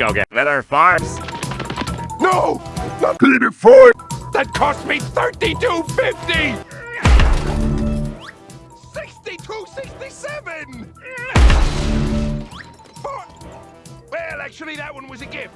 go get better farms. No! Not Peter Ford! That cost me thirty-two fifty. Sixty-two sixty-seven. Well, actually, that one was a gift.